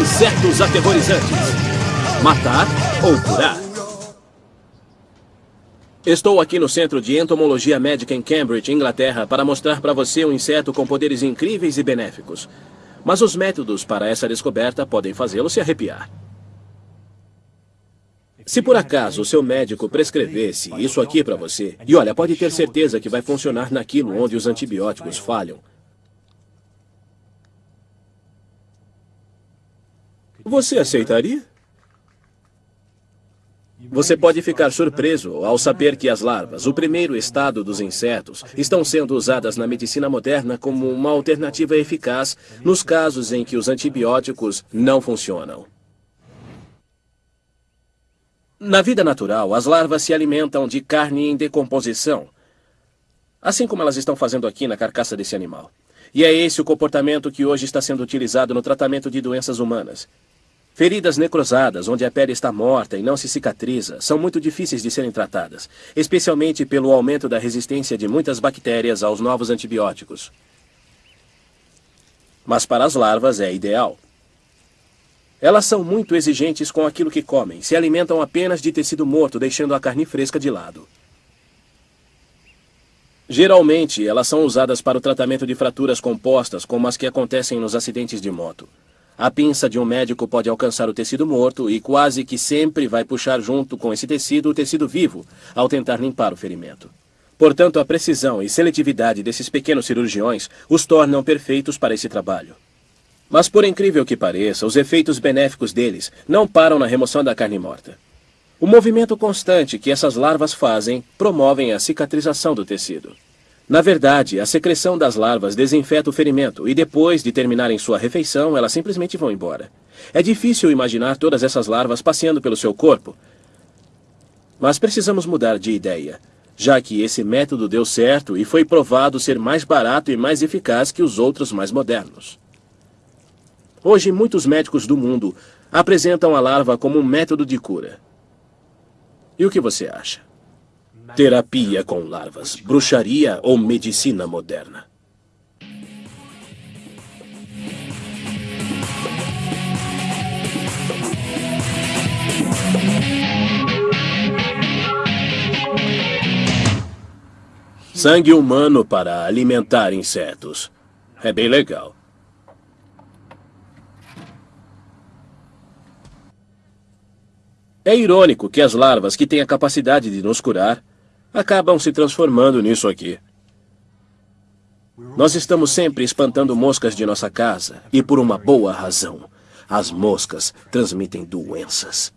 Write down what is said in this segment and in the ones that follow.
Insetos aterrorizantes. Matar ou curar? Estou aqui no Centro de Entomologia Médica em Cambridge, Inglaterra, para mostrar para você um inseto com poderes incríveis e benéficos. Mas os métodos para essa descoberta podem fazê-lo se arrepiar. Se por acaso o seu médico prescrevesse isso aqui para você, e olha, pode ter certeza que vai funcionar naquilo onde os antibióticos falham. Você aceitaria? Você pode ficar surpreso ao saber que as larvas, o primeiro estado dos insetos, estão sendo usadas na medicina moderna como uma alternativa eficaz nos casos em que os antibióticos não funcionam. Na vida natural, as larvas se alimentam de carne em decomposição, assim como elas estão fazendo aqui na carcaça desse animal. E é esse o comportamento que hoje está sendo utilizado no tratamento de doenças humanas. Feridas necrosadas, onde a pele está morta e não se cicatriza, são muito difíceis de serem tratadas, especialmente pelo aumento da resistência de muitas bactérias aos novos antibióticos. Mas para as larvas é ideal. Elas são muito exigentes com aquilo que comem, se alimentam apenas de tecido morto, deixando a carne fresca de lado. Geralmente, elas são usadas para o tratamento de fraturas compostas, como as que acontecem nos acidentes de moto. A pinça de um médico pode alcançar o tecido morto e quase que sempre vai puxar junto com esse tecido o tecido vivo, ao tentar limpar o ferimento. Portanto, a precisão e seletividade desses pequenos cirurgiões os tornam perfeitos para esse trabalho. Mas por incrível que pareça, os efeitos benéficos deles não param na remoção da carne morta. O movimento constante que essas larvas fazem promovem a cicatrização do tecido. Na verdade, a secreção das larvas desinfeta o ferimento e depois de terminarem sua refeição, elas simplesmente vão embora. É difícil imaginar todas essas larvas passeando pelo seu corpo. Mas precisamos mudar de ideia, já que esse método deu certo e foi provado ser mais barato e mais eficaz que os outros mais modernos. Hoje, muitos médicos do mundo apresentam a larva como um método de cura. E o que você acha? Terapia com larvas, bruxaria ou medicina moderna? Sangue humano para alimentar insetos. É bem legal. É irônico que as larvas que têm a capacidade de nos curar acabam se transformando nisso aqui. Nós estamos sempre espantando moscas de nossa casa, e por uma boa razão. As moscas transmitem doenças.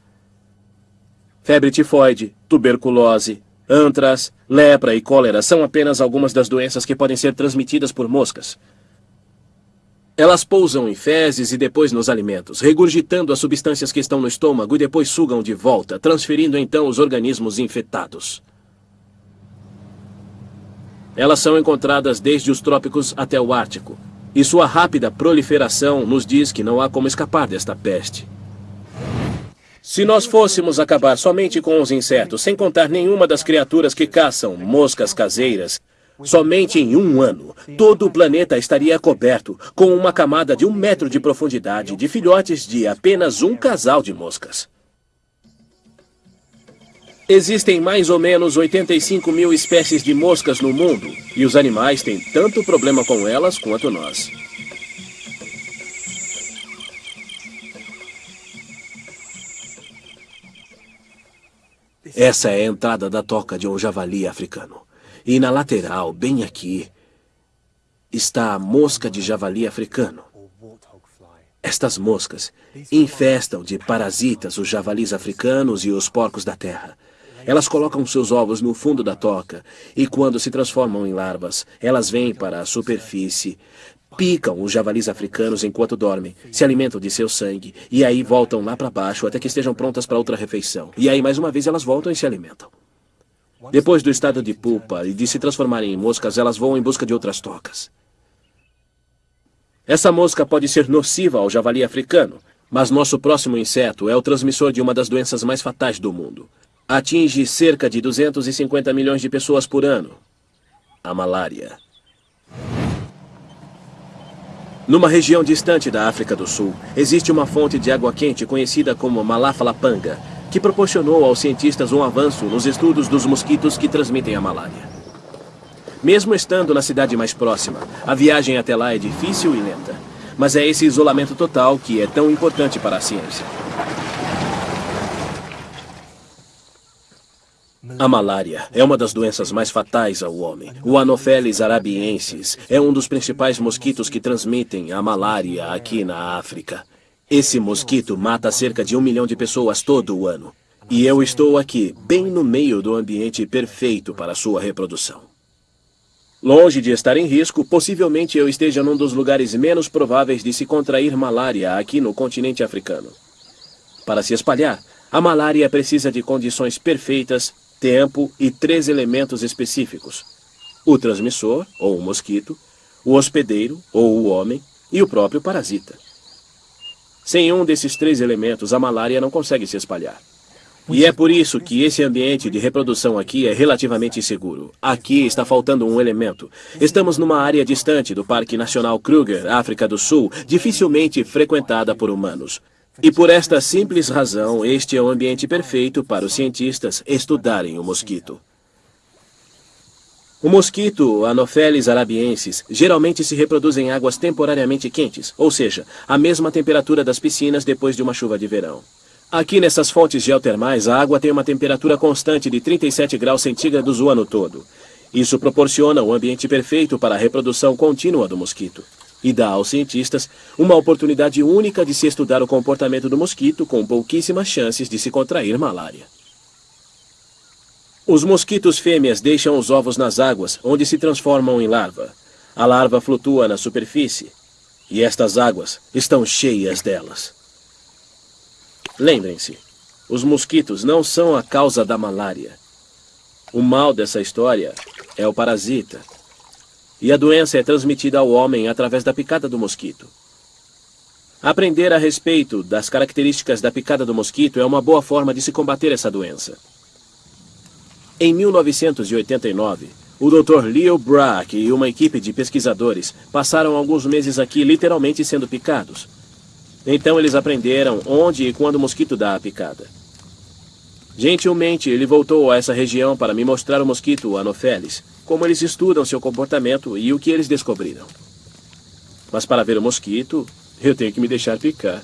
Febre tifoide, tuberculose, antras, lepra e cólera são apenas algumas das doenças que podem ser transmitidas por moscas. Elas pousam em fezes e depois nos alimentos, regurgitando as substâncias que estão no estômago e depois sugam de volta, transferindo então os organismos infectados. Elas são encontradas desde os trópicos até o Ártico. E sua rápida proliferação nos diz que não há como escapar desta peste. Se nós fôssemos acabar somente com os insetos, sem contar nenhuma das criaturas que caçam moscas caseiras, somente em um ano, todo o planeta estaria coberto com uma camada de um metro de profundidade de filhotes de apenas um casal de moscas. Existem mais ou menos 85 mil espécies de moscas no mundo, e os animais têm tanto problema com elas quanto nós. Essa é a entrada da toca de um javali africano. E na lateral, bem aqui, está a mosca de javali africano. Estas moscas infestam de parasitas os javalis africanos e os porcos da terra. Elas colocam seus ovos no fundo da toca e, quando se transformam em larvas, elas vêm para a superfície, picam os javalis africanos enquanto dormem, se alimentam de seu sangue e aí voltam lá para baixo até que estejam prontas para outra refeição. E aí, mais uma vez, elas voltam e se alimentam. Depois do estado de pupa e de se transformarem em moscas, elas vão em busca de outras tocas. Essa mosca pode ser nociva ao javali africano, mas nosso próximo inseto é o transmissor de uma das doenças mais fatais do mundo atinge cerca de 250 milhões de pessoas por ano. A malária. Numa região distante da África do Sul, existe uma fonte de água quente conhecida como Malafalapanga, que proporcionou aos cientistas um avanço nos estudos dos mosquitos que transmitem a malária. Mesmo estando na cidade mais próxima, a viagem até lá é difícil e lenta. Mas é esse isolamento total que é tão importante para a ciência. A malária é uma das doenças mais fatais ao homem. O Anopheles arabiensis é um dos principais mosquitos que transmitem a malária aqui na África. Esse mosquito mata cerca de um milhão de pessoas todo ano. E eu estou aqui, bem no meio do ambiente perfeito para sua reprodução. Longe de estar em risco, possivelmente eu esteja num dos lugares menos prováveis de se contrair malária aqui no continente africano. Para se espalhar, a malária precisa de condições perfeitas tempo e três elementos específicos. O transmissor, ou o mosquito, o hospedeiro, ou o homem, e o próprio parasita. Sem um desses três elementos, a malária não consegue se espalhar. E é por isso que esse ambiente de reprodução aqui é relativamente seguro. Aqui está faltando um elemento. Estamos numa área distante do Parque Nacional Kruger, África do Sul, dificilmente frequentada por humanos. E por esta simples razão, este é o ambiente perfeito para os cientistas estudarem o mosquito. O mosquito Anopheles arabiensis geralmente se reproduz em águas temporariamente quentes, ou seja, a mesma temperatura das piscinas depois de uma chuva de verão. Aqui nessas fontes geotermais, a água tem uma temperatura constante de 37 graus centígrados o ano todo. Isso proporciona o um ambiente perfeito para a reprodução contínua do mosquito e dá aos cientistas uma oportunidade única de se estudar o comportamento do mosquito com pouquíssimas chances de se contrair malária. Os mosquitos fêmeas deixam os ovos nas águas, onde se transformam em larva. A larva flutua na superfície, e estas águas estão cheias delas. Lembrem-se, os mosquitos não são a causa da malária. O mal dessa história é o parasita, e a doença é transmitida ao homem através da picada do mosquito. Aprender a respeito das características da picada do mosquito é uma boa forma de se combater essa doença. Em 1989, o Dr. Leo Brack e uma equipe de pesquisadores passaram alguns meses aqui literalmente sendo picados. Então eles aprenderam onde e quando o mosquito dá a picada. Gentilmente, ele voltou a essa região para me mostrar o mosquito Anopheles, como eles estudam seu comportamento e o que eles descobriram. Mas para ver o mosquito, eu tenho que me deixar picar.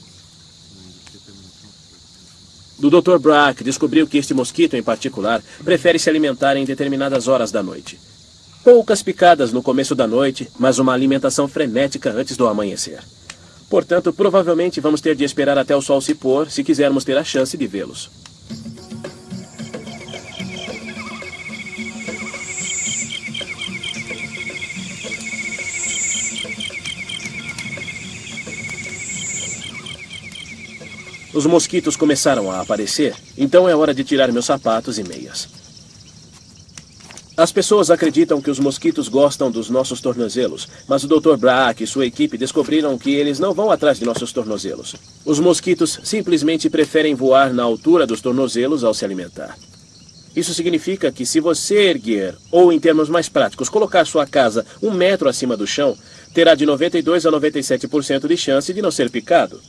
Do Dr. Brack descobriu que este mosquito em particular prefere se alimentar em determinadas horas da noite. Poucas picadas no começo da noite, mas uma alimentação frenética antes do amanhecer. Portanto, provavelmente vamos ter de esperar até o sol se pôr se quisermos ter a chance de vê-los. Os mosquitos começaram a aparecer, então é hora de tirar meus sapatos e meias. As pessoas acreditam que os mosquitos gostam dos nossos tornozelos, mas o Dr. Brack e sua equipe descobriram que eles não vão atrás de nossos tornozelos. Os mosquitos simplesmente preferem voar na altura dos tornozelos ao se alimentar. Isso significa que se você erguer, ou em termos mais práticos, colocar sua casa um metro acima do chão, terá de 92 a 97% de chance de não ser picado.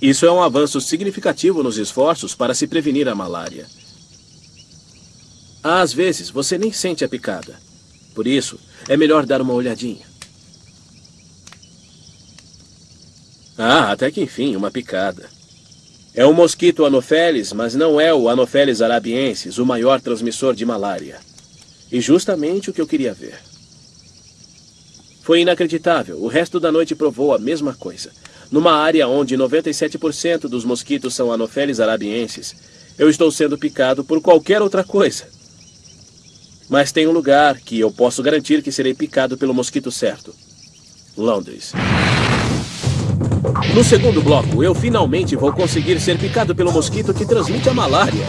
Isso é um avanço significativo nos esforços para se prevenir a malária. Às vezes, você nem sente a picada. Por isso, é melhor dar uma olhadinha. Ah, até que enfim, uma picada. É um mosquito Anopheles, mas não é o Anopheles arabiensis, o maior transmissor de malária. E justamente o que eu queria ver. Foi inacreditável. O resto da noite provou a mesma coisa. Numa área onde 97% dos mosquitos são Anopheles arabienses, eu estou sendo picado por qualquer outra coisa. Mas tem um lugar que eu posso garantir que serei picado pelo mosquito certo. Londres. No segundo bloco, eu finalmente vou conseguir ser picado pelo mosquito que transmite a malária.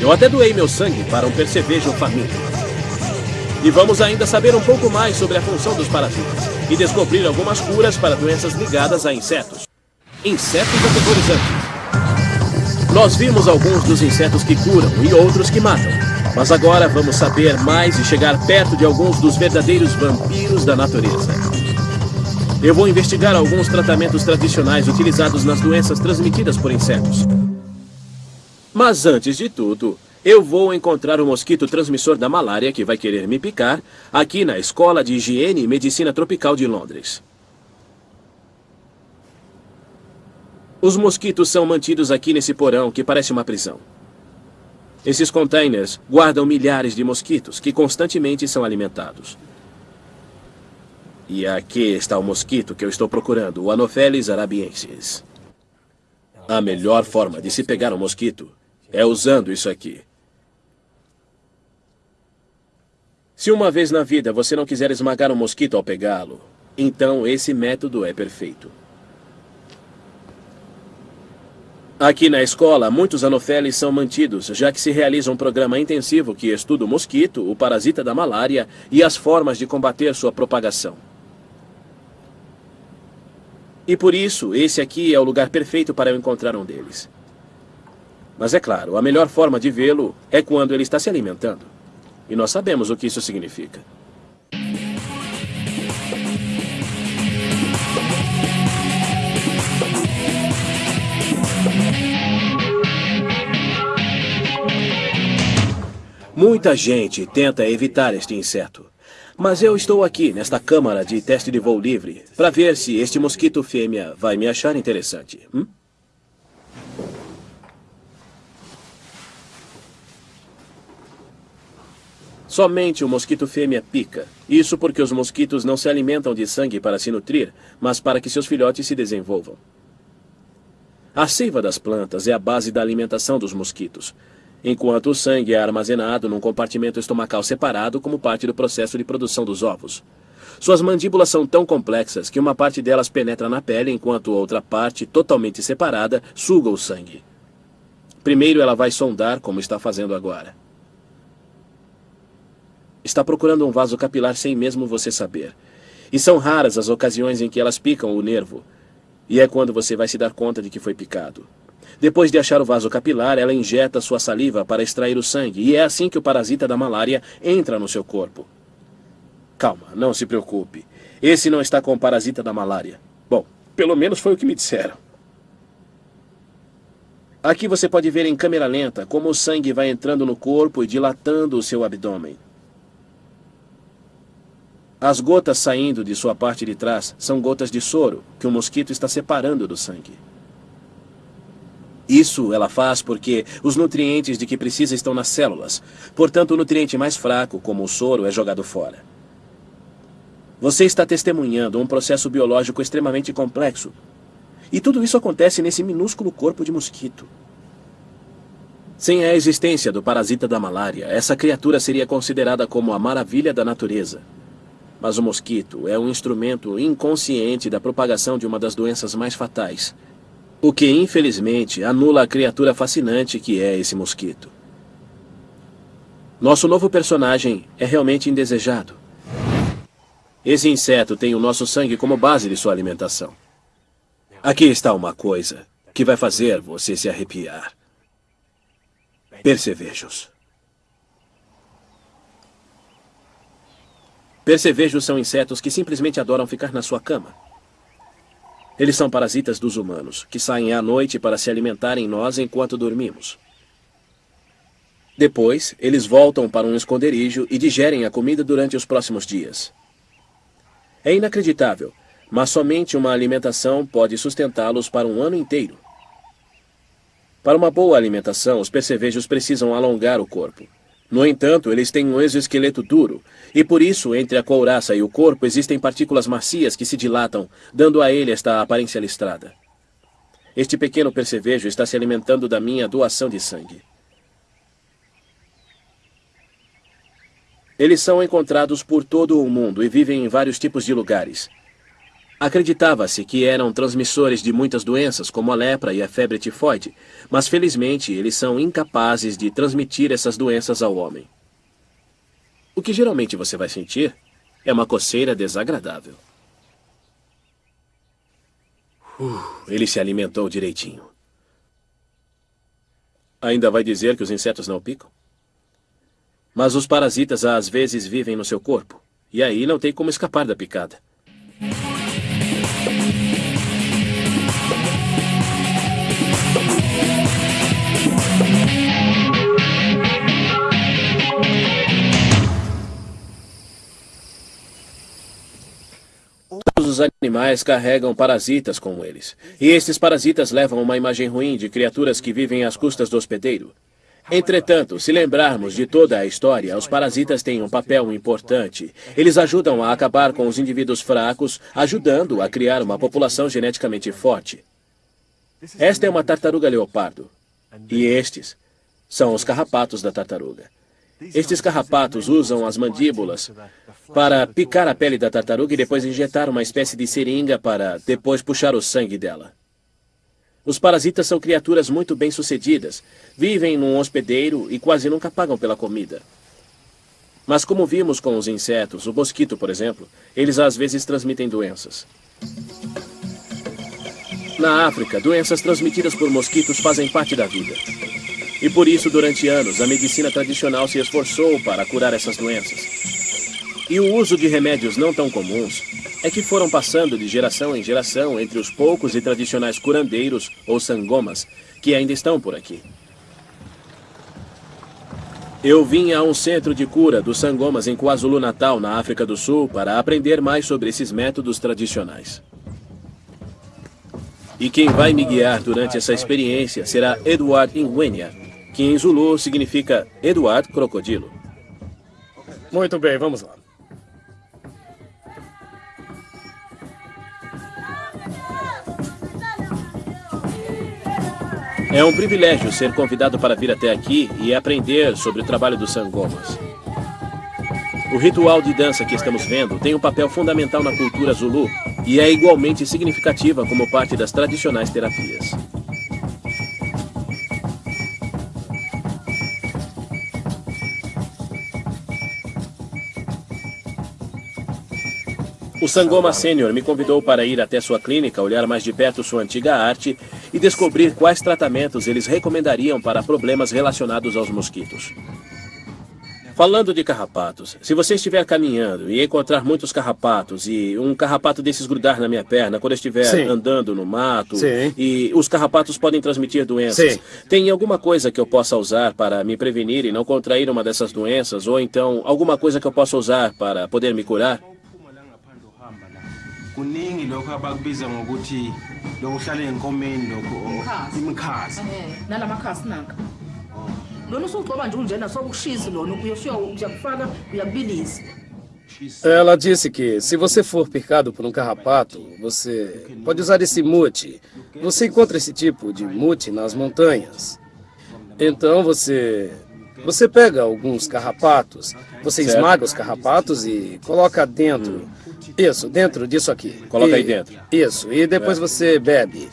Eu até doei meu sangue para um percevejo faminto. E vamos ainda saber um pouco mais sobre a função dos parasitas e descobrir algumas curas para doenças ligadas a insetos. Insetos aterrorizantes. Nós vimos alguns dos insetos que curam e outros que matam. Mas agora vamos saber mais e chegar perto de alguns dos verdadeiros vampiros da natureza. Eu vou investigar alguns tratamentos tradicionais utilizados nas doenças transmitidas por insetos. Mas antes de tudo, eu vou encontrar o mosquito transmissor da malária que vai querer me picar aqui na Escola de Higiene e Medicina Tropical de Londres. Os mosquitos são mantidos aqui nesse porão que parece uma prisão. Esses containers guardam milhares de mosquitos que constantemente são alimentados. E aqui está o mosquito que eu estou procurando, o Anopheles arabiensis. A melhor forma de se pegar um mosquito é usando isso aqui. Se uma vez na vida você não quiser esmagar um mosquito ao pegá-lo, então esse método é perfeito. Aqui na escola, muitos anofeles são mantidos, já que se realiza um programa intensivo que estuda o mosquito, o parasita da malária e as formas de combater sua propagação. E por isso, esse aqui é o lugar perfeito para eu encontrar um deles. Mas é claro, a melhor forma de vê-lo é quando ele está se alimentando. E nós sabemos o que isso significa. Muita gente tenta evitar este inseto. Mas eu estou aqui, nesta câmara de teste de voo livre, para ver se este mosquito fêmea vai me achar interessante. Hum? Somente o mosquito fêmea pica. Isso porque os mosquitos não se alimentam de sangue para se nutrir, mas para que seus filhotes se desenvolvam. A seiva das plantas é a base da alimentação dos mosquitos enquanto o sangue é armazenado num compartimento estomacal separado como parte do processo de produção dos ovos. Suas mandíbulas são tão complexas que uma parte delas penetra na pele, enquanto outra parte, totalmente separada, suga o sangue. Primeiro ela vai sondar, como está fazendo agora. Está procurando um vaso capilar sem mesmo você saber. E são raras as ocasiões em que elas picam o nervo. E é quando você vai se dar conta de que foi picado. Depois de achar o vaso capilar, ela injeta sua saliva para extrair o sangue, e é assim que o parasita da malária entra no seu corpo. Calma, não se preocupe. Esse não está com o parasita da malária. Bom, pelo menos foi o que me disseram. Aqui você pode ver em câmera lenta como o sangue vai entrando no corpo e dilatando o seu abdômen. As gotas saindo de sua parte de trás são gotas de soro que o mosquito está separando do sangue. Isso ela faz porque os nutrientes de que precisa estão nas células. Portanto, o nutriente mais fraco, como o soro, é jogado fora. Você está testemunhando um processo biológico extremamente complexo. E tudo isso acontece nesse minúsculo corpo de mosquito. Sem a existência do parasita da malária, essa criatura seria considerada como a maravilha da natureza. Mas o mosquito é um instrumento inconsciente da propagação de uma das doenças mais fatais, o que, infelizmente, anula a criatura fascinante que é esse mosquito. Nosso novo personagem é realmente indesejado. Esse inseto tem o nosso sangue como base de sua alimentação. Aqui está uma coisa que vai fazer você se arrepiar. Percevejos. Percevejos são insetos que simplesmente adoram ficar na sua cama. Eles são parasitas dos humanos, que saem à noite para se alimentarem nós enquanto dormimos. Depois, eles voltam para um esconderijo e digerem a comida durante os próximos dias. É inacreditável, mas somente uma alimentação pode sustentá-los para um ano inteiro. Para uma boa alimentação, os percevejos precisam alongar o corpo. No entanto, eles têm um exoesqueleto duro, e por isso, entre a couraça e o corpo existem partículas macias que se dilatam, dando a ele esta aparência listrada. Este pequeno percevejo está se alimentando da minha doação de sangue. Eles são encontrados por todo o mundo e vivem em vários tipos de lugares. Acreditava-se que eram transmissores de muitas doenças, como a lepra e a febre tifoide, mas felizmente eles são incapazes de transmitir essas doenças ao homem. O que geralmente você vai sentir é uma coceira desagradável. Uh, ele se alimentou direitinho. Ainda vai dizer que os insetos não picam? Mas os parasitas às vezes vivem no seu corpo, e aí não tem como escapar da picada. Os animais carregam parasitas com eles. E estes parasitas levam uma imagem ruim de criaturas que vivem às custas do hospedeiro. Entretanto, se lembrarmos de toda a história, os parasitas têm um papel importante. Eles ajudam a acabar com os indivíduos fracos, ajudando a criar uma população geneticamente forte. Esta é uma tartaruga leopardo. E estes são os carrapatos da tartaruga. Estes carrapatos usam as mandíbulas para picar a pele da tartaruga e depois injetar uma espécie de seringa para depois puxar o sangue dela. Os parasitas são criaturas muito bem-sucedidas. Vivem num hospedeiro e quase nunca pagam pela comida. Mas como vimos com os insetos, o mosquito, por exemplo, eles às vezes transmitem doenças. Na África, doenças transmitidas por mosquitos fazem parte da vida. E por isso, durante anos, a medicina tradicional se esforçou para curar essas doenças. E o uso de remédios não tão comuns é que foram passando de geração em geração entre os poucos e tradicionais curandeiros ou sangomas que ainda estão por aqui. Eu vim a um centro de cura dos sangomas em KwaZulu-Natal, na África do Sul, para aprender mais sobre esses métodos tradicionais. E quem vai me guiar durante essa experiência será Edward Ingwenya, que em Zulu significa Eduardo Crocodilo. Muito bem, vamos lá. É um privilégio ser convidado para vir até aqui e aprender sobre o trabalho dos sangomas. O ritual de dança que estamos vendo tem um papel fundamental na cultura Zulu e é igualmente significativa como parte das tradicionais terapias. O Sangoma Sênior me convidou para ir até sua clínica, olhar mais de perto sua antiga arte e descobrir quais tratamentos eles recomendariam para problemas relacionados aos mosquitos. Falando de carrapatos, se você estiver caminhando e encontrar muitos carrapatos e um carrapato desses grudar na minha perna quando eu estiver Sim. andando no mato Sim. e os carrapatos podem transmitir doenças, Sim. tem alguma coisa que eu possa usar para me prevenir e não contrair uma dessas doenças ou então alguma coisa que eu possa usar para poder me curar? Kuningi lokho abakubiza ngokuthi lokuhlala enkomeni lokho o- Imikhazi. imikhazi Eh, nalamakhasi nanka lona usugcoba nje unjena sokushisa lona uyakufaka uyakubilisa Ela disse que se você for picado por um carrapato, você pode usar esse mute. Você encontra esse tipo de mute nas montanhas. Então você você pega alguns carrapatos, você esmaga os carrapatos e coloca dentro. Isso, dentro disso aqui. Coloca E- aí dentro. Isso, e depois você bebe.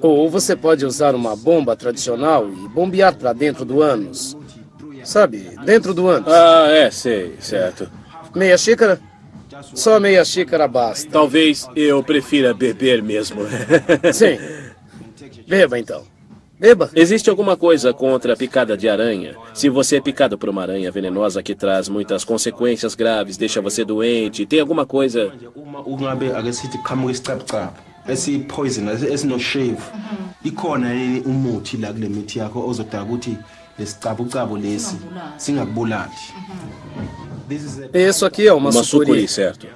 Ou você pode usar uma bomba tradicional e bombear para dentro do ânus. Sabe, dentro do ânus. Ah, é, sei, certo. Meia xícara? Só meia xícara basta. Talvez eu prefira beber mesmo. Sim. Beba então. Beba. Existe alguma coisa contra a picada de aranha? Se você é picado por uma aranha venenosa que traz muitas consequências graves, deixa você doente, tem alguma coisa. uma ungabe ake sithi qhamuka isicabucabu esiyi-poison esino-shave ikhona yini umuthi la kule mithi yakho ozodala ukuthi lesicabucabu lesi singakubulali This is a- Isso aqui é uma, Uma sucuri. sucuri, certo?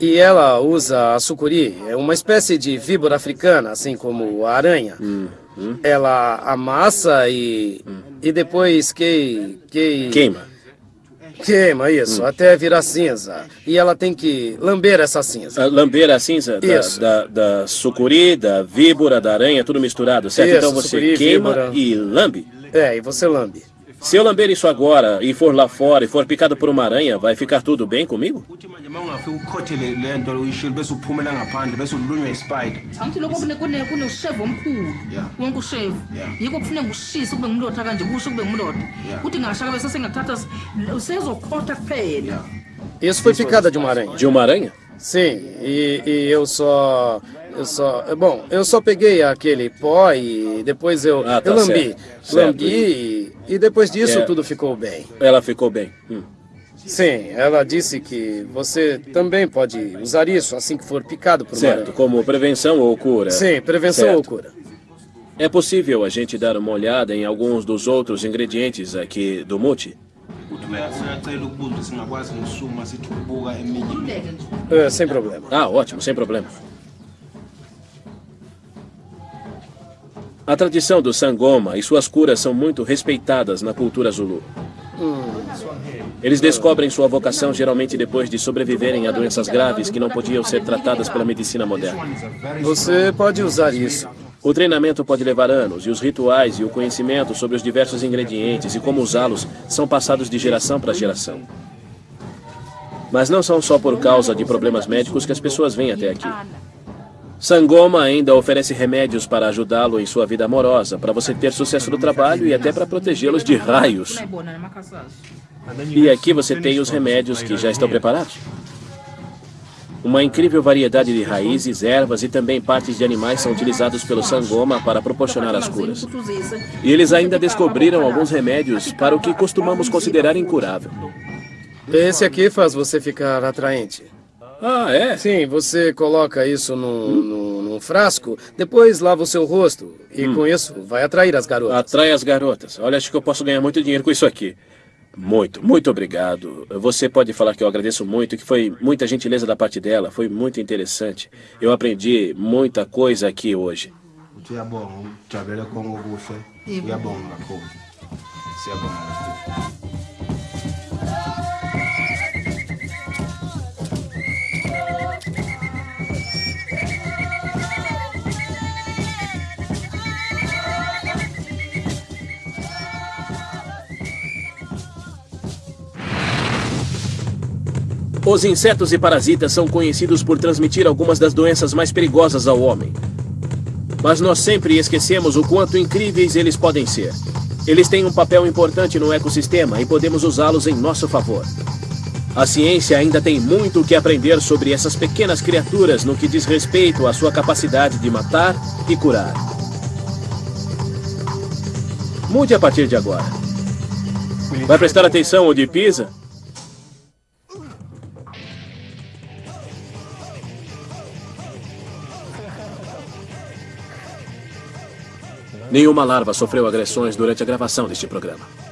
E ela usa a sucuri. É uma espécie de víbora africana, assim como a aranha. Ela amassa e, e depois que, que... Queima. Queima, isso, até virar cinza. E ela tem que lamber essa cinza. A lamber a cinza da, da, da sucuri, da víbora, da aranha, tudo misturado, certo? Isso, então você sucuri, queima víbora. e lambe. É, e você lambe. Se eu lamber isso agora e for lá fora e for picado por uma aranha, vai ficar tudo bem comigo? Isso foi picada de uma aranha. De uma aranha? Sim, e, e eu só. Eu só. Bom, eu só peguei aquele pó e depois eu, Ah, tá eu lambi. certo. Certo. Lambi e, e depois disso É. tudo ficou bem. Ela ficou bem. Hum. Sim, ela disse que você também pode usar isso assim que for picado por Certo, como prevenção ou cura? Sim, prevenção Certo. ou cura. É possível a gente dar uma olhada em alguns dos outros ingredientes aqui do nje. É, sem problema. Ah, ótimo, sem problema. A tradição do sangoma e suas curas são muito respeitadas na cultura zulu. Eles descobrem sua vocação geralmente depois de sobreviverem a doenças graves que não podiam ser tratadas pela medicina moderna. Você pode usar isso. O treinamento pode levar anos e os rituais e o conhecimento sobre os diversos ingredientes e como usá-los são passados de geração para geração. Mas não são só por causa de problemas médicos que as pessoas vêm até aqui. Sangoma ainda oferece remédios para ajudá-lo em sua vida amorosa, para você ter sucesso no trabalho e até para protegê-los de raios. E aqui você tem os remédios que já estão preparados. Uma incrível variedade de raízes, ervas e também partes de animais são utilizados pelo Sangoma para proporcionar as curas. E eles ainda descobriram alguns remédios para o que costumamos considerar incurável. Esse aqui faz você ficar atraente. Ah, é? Sim, você coloca isso num, num- num frasco, depois lava o seu rosto. E com isso, vai atrair as garotas. Atrai as garotas. Olha, acho que eu posso ganhar muito dinheiro com isso aqui. Muito, muito obrigado. Você pode falar que eu agradeço muito, que foi muita gentileza da parte dela, foi muito interessante. Eu aprendi muita coisa aqui hoje. uthi uyabonga ujabulele konke okuhle uyabonga kakhulu siyabonga Steve. Os insetos e parasitas são conhecidos por transmitir algumas das doenças mais perigosas ao homem. Mas nós sempre esquecemos o quanto incríveis eles podem ser. Eles têm um papel importante no ecossistema e podemos usá-los em nosso favor. A ciência ainda tem muito o que aprender sobre essas pequenas criaturas no que diz respeito à sua capacidade de matar e curar. Mude a partir de agora. Vai prestar atenção onde pisa? Nenhuma larva sofreu agressões durante a gravação deste programa.